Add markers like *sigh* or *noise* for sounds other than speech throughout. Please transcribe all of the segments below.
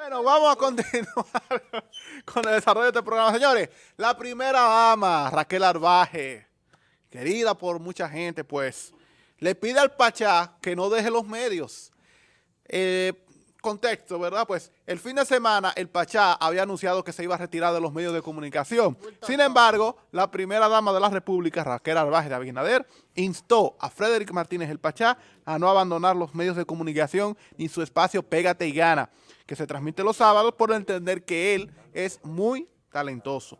Bueno, vamos a continuar *laughs* con el desarrollo de este programa. Señores, la primera dama, Raquel Arbaje, querida por mucha gente, pues, le pide al Pachá que no deje los medios. Eh, contexto, ¿verdad? Pues el fin de semana el Pachá había anunciado que se iba a retirar de los medios de comunicación. Sin embargo, la primera dama de la República, Raquel Arbaje de Abinader, instó a Frederick Martínez el Pachá a no abandonar los medios de comunicación ni su espacio Pégate y Gana, que se transmite los sábados por entender que él es muy talentoso.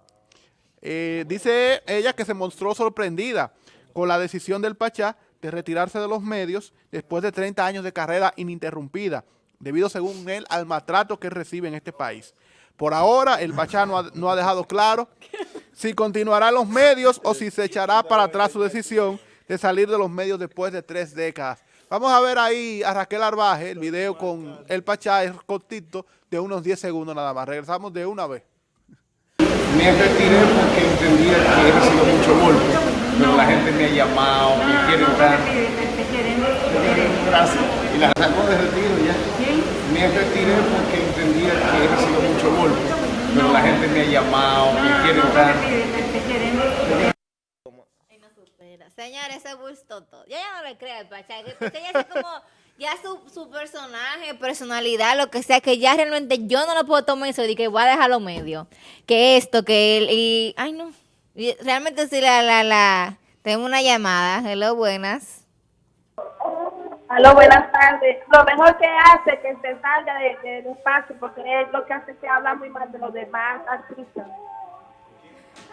Eh, dice ella que se mostró sorprendida con la decisión del Pachá de retirarse de los medios después de 30 años de carrera ininterrumpida, debido, según él, al maltrato que recibe en este país. Por ahora, el Pachá no ha, no ha dejado claro si continuará en los medios o si se echará para atrás su decisión de salir de los medios después de tres décadas. Vamos a ver ahí a Raquel Arbaje, el video con el Pachá, es cortito, de unos 10 segundos nada más. Regresamos de una vez. Me retiré porque entendía que he recibido mucho golpe, pero la gente me ha llamado, me quiere entrar. Gracias. Y la sacó de retiro ya. Me retiré porque entendía que he recibido mucho golpe, pero la gente me ha llamado, me quiere entrar. Señores, ese gustó todo. Yo ya no le creo al Pachá, ya es como, ya su, su personaje, personalidad, lo que sea, que ya realmente yo no lo puedo tomar eso y que voy a dejarlo medio. Que esto, que él, y, ay no. Y realmente sí, la, la, la, tengo una llamada. Hello, buenas. Aló, buenas tardes. Lo mejor que hace que se salga de- del espacio, porque es lo que hace que habla muy mal de los demás artistas.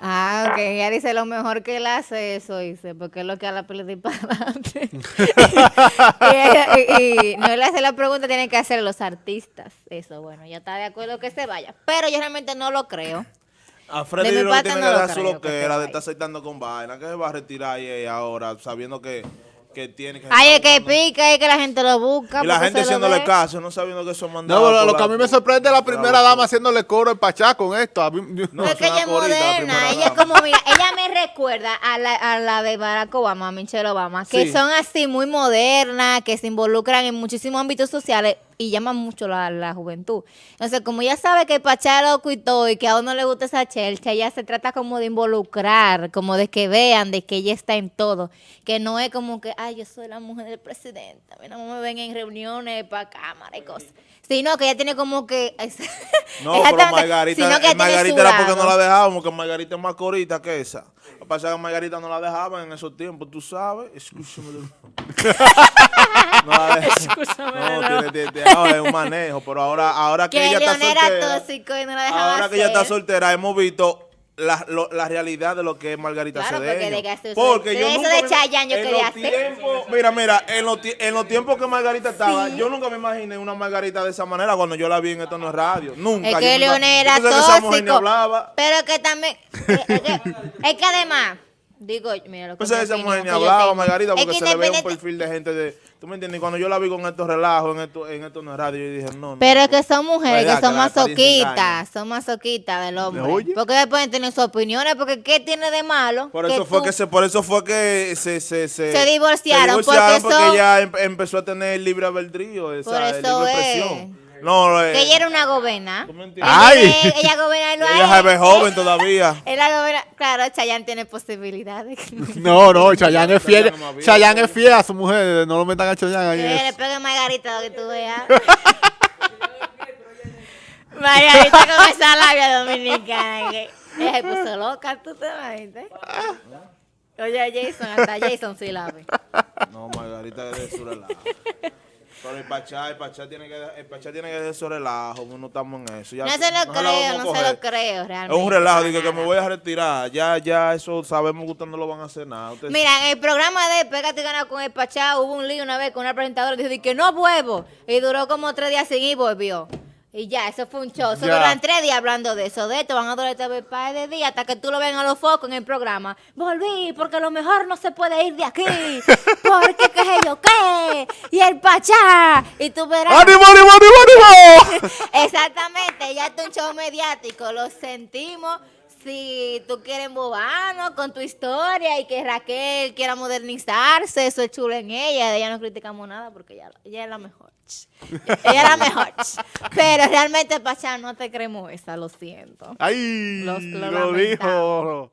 Ah, ok, ella dice lo mejor que él hace eso, dice, porque es lo que a la pelota y para adelante. *laughs* y, ella- y- y no le hace la pregunta, tienen que hacer los artistas. Eso, bueno, ya está de acuerdo que se vaya. Pero yo realmente no lo creo. A De Freddy mi lo que tiene no que lo dar su loquera de estar aceitando con vaina. que se va a retirar ahí ahora sabiendo que, que tiene que... Ay, es que pica, es que la gente lo busca. Y la gente haciéndole caso, no sabiendo que son No, mandados. lo, que a mí me sorprende es la primera dama haciéndole coro al Pachá con esto. A mí- No, es que una ella es corita, la moderna, primera ella es dama. como, mira, *laughs* ella me recuerda a la, a la de Barack Obama, a Michelle Obama, que Sí. son así muy modernas, que se involucran en muchísimos ámbitos sociales y llaman mucho la, la juventud. Entonces, como ella sabe que Pachá es loco y todo, y que a uno le gusta esa chelcha, ella se trata como de involucrar, como de que vean de que ella está en todo, que no es como que, ay, yo soy la mujer del presidente, a mí no me ven en reuniones para cámara y cosas. Sino que ella tiene como que... *laughs* No, pero Margarita, sino que Margarita era porque no la dejábamos, que Margarita es más corita que esa. Lo que pasa es que Margarita no la dejaban en esos tiempos, tú sabes. Escúchame. *laughs* no. No, tiene, tiene- tiene- ahora es un manejo, pero ahora, ahora que, que ella está soltera. tóxico y no la dejaba Ahora que ella está soltera, hemos visto la, lo- la realidad de lo que es Margarita Claro, porque Cedeño. Porque de yo eso nunca de Chayanne yo quería hacer. tiempos- Mira, mira, en los, tie- en los tiempos que Margarita estaba, yo nunca me imaginé una Margarita de esa manera cuando yo la vi en Esto No es Radio. Nunca. Es que León era yo pensé que esa mujer ni tóxico. hablaba. Pero que también. Es, que, es que además. Digo, mira lo que mi esa mujer ni hablaba. Margarita, Es porque que se le ve un perfil de gente de... ¿Tú me entiendes? Y cuando yo la vi con estos relajos en esto, en esto no es radio, yo dije, no, no. Pero es que son mujeres Verdad, que son engaña. masoquistas, son masoquistas del hombre. Porque pueden tener sus opiniones, porque ¿qué tiene de malo? Por eso fue tú- que se, por eso fue que se, se, se, Se divorciaron, se divorciaron porque porque, son- ella em- empezó a tener libre albedrío, esa, Por libre eso es. No, eh, Que ella era una gobena. ¿Tú me entiendes? Ay. Ella, ella gobernarlo a ella él. joven todavía. *laughs* Ella gobierna- Claro, Chayanne tiene posibilidades. *laughs* No, no, Chayanne es fiel. Chayanne es fiel a su mujer. No lo metan a Chayanne ahí. Que le es- pegue Margarita lo que tú veas. *laughs* Margarita con esa labia dominicana. Que ella se puso loca, tú te imaginas. Oye, Jason, hasta Jason sí la ve. No, Margarita es de su relajo. Pero el Pachá, el Pachá tiene que, el Pachá tiene que dejar su relajo, no estamos en eso. Ya No se lo creo, no se lo creo Es realmente. un relajo, digo que me voy a retirar. Ya, ya, eso sabemos que ustedes no lo van a hacer nada. Ustedes- Mira, en el programa de Pégate y Gana con el Pachá hubo un lío una vez con una presentadora que dijo que no vuelvo. Y duró como tres días sin ir, volvió. Y ya, eso fue un show. Eso duran tres días hablando de eso. De esto van a durar este par de días hasta que tú lo vean a los focos en el programa. Volví, porque lo mejor no se puede ir de aquí. *laughs* Porque qué sé yo qué. Y el Pachá. Y tú verás. ¡Ánimo, ánimo, ánimo, ánimo! *laughs* Exactamente, ya está un show mediático, lo sentimos. Si tú quieres embobarnos con tu historia y que Raquel quiera modernizarse, eso es chulo en ella, de ella no criticamos nada porque ella, ella es la mejor. ella es la mejor. Pero realmente, Pachá, no te creemos esa, lo siento. ¡Ay! Los- lo lo dijo.